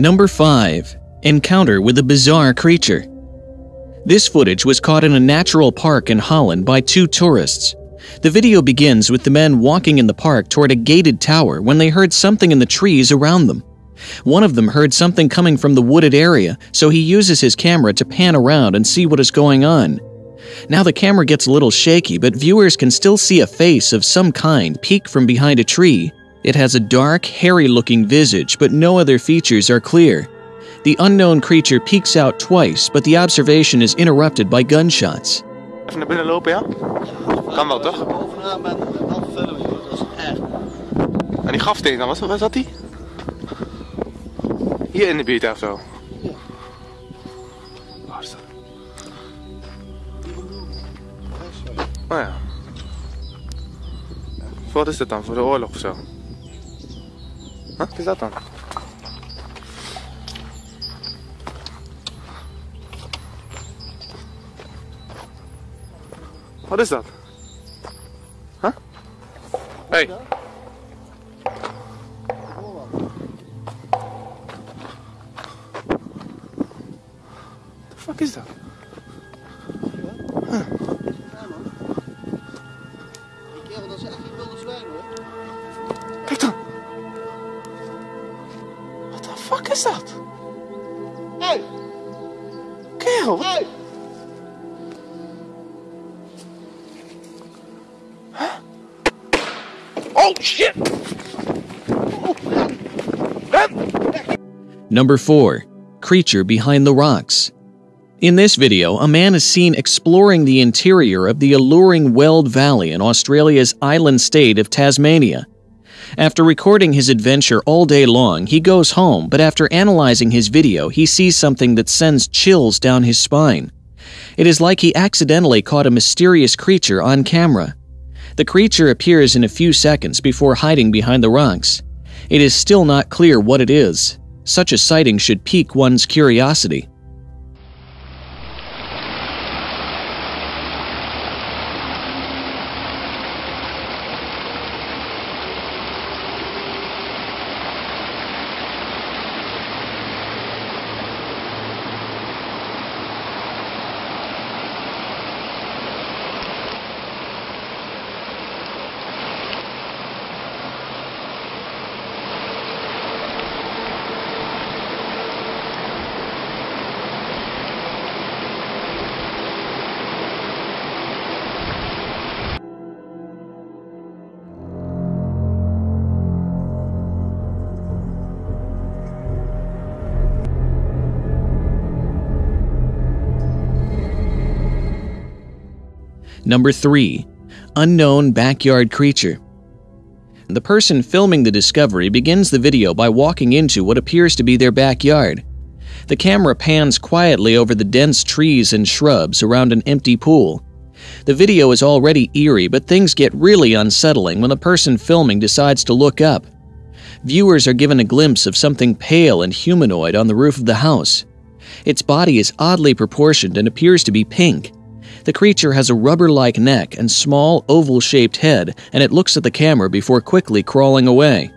Number 5. Encounter with a bizarre creature. This footage was caught in a natural park in Holland by two tourists. The video begins with the men walking in the park toward a gated tower when they heard something in the trees around them. One of them heard something coming from the wooded area, so he uses his camera to pan around and see what is going on. Now the camera gets a little shaky, but viewers can still see a face of some kind peek from behind a tree. It has a dark, hairy looking visage, but no other features are clear. The unknown creature peeks out twice, but the observation is interrupted by gunshots. Even binnen lopen, ja? Kan wel, toch? En die dan, waar zat die? Hier in de buurt of zo? Waar is dat? Oh ja. Wat is dat dan? Voor de oorlog of zo? Huh? Wat is dat dan? Wat? Huh? Hey. The fuck is dat? Fuck is dat? Hey! Kerel, wat? Hey! Oh shit! Number 4. Creature behind the rocks. In this video, a man is seen exploring the interior of the alluring Weld Valley in Australia's island state of Tasmania. After recording his adventure all day long, he goes home, but after analyzing his video, he sees something that sends chills down his spine. It is like he accidentally caught a mysterious creature on camera. The creature appears in a few seconds before hiding behind the rocks. It is still not clear what it is. Such a sighting should pique one's curiosity. Number 3. Unknown Backyard Creature. The person filming the discovery begins the video by walking into what appears to be their backyard. The camera pans quietly over the dense trees and shrubs around an empty pool. The video is already eerie, but things get really unsettling when the person filming decides to look up. Viewers are given a glimpse of something pale and humanoid on the roof of the house. Its body is oddly proportioned and appears to be pink. The creature has a rubber like neck and small, oval shaped head, and it looks at the camera before quickly crawling away.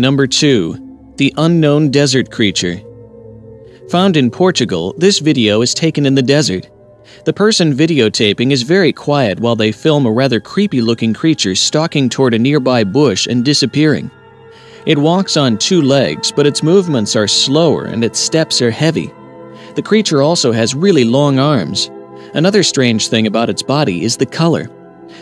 Number 2. The Unknown Desert Creature. Found in Portugal, this video is taken in the desert. The person videotaping is very quiet while they film a rather creepy looking creature stalking toward a nearby bush and disappearing. It walks on two legs, but its movements are slower and its steps are heavy. The creature also has really long arms. Another strange thing about its body is the color.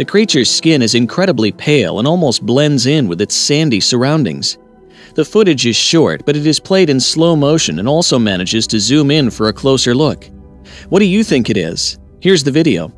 The creature's skin is incredibly pale and almost blends in with its sandy surroundings. The footage is short, but it is played in slow motion and also manages to zoom in for a closer look. What do you think it is? Here's the video.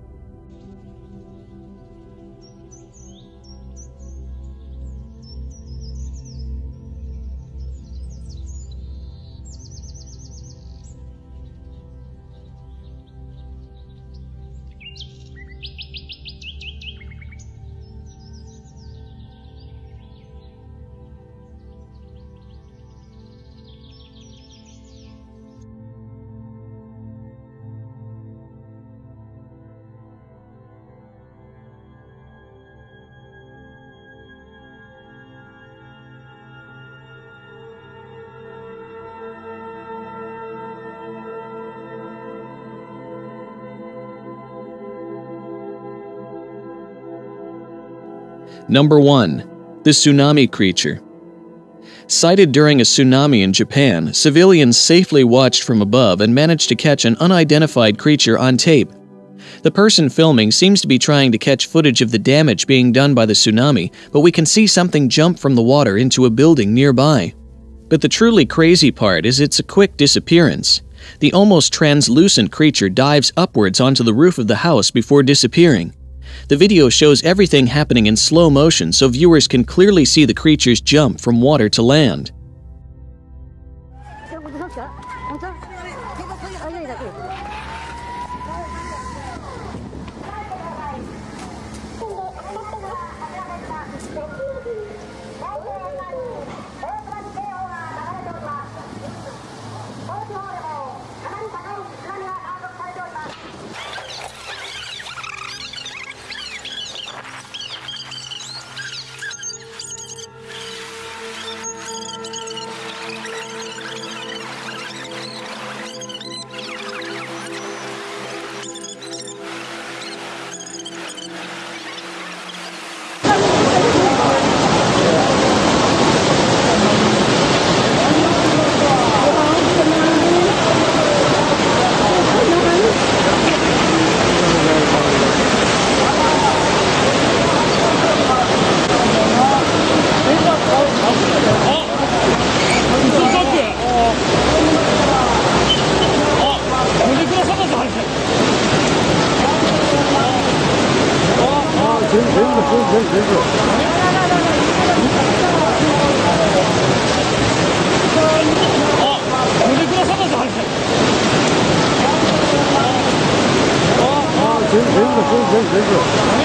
Number 1. The Tsunami Creature. Sighted during a tsunami in Japan, civilians safely watched from above and managed to catch an unidentified creature on tape. The person filming seems to be trying to catch footage of the damage being done by the tsunami, but we can see something jump from the water into a building nearby. But the truly crazy part is it's a quick disappearance. The almost translucent creature dives upwards onto the roof of the house before disappearing. The video shows everything happening in slow motion so viewers can clearly see the creature's jump from water to land. 全然全然。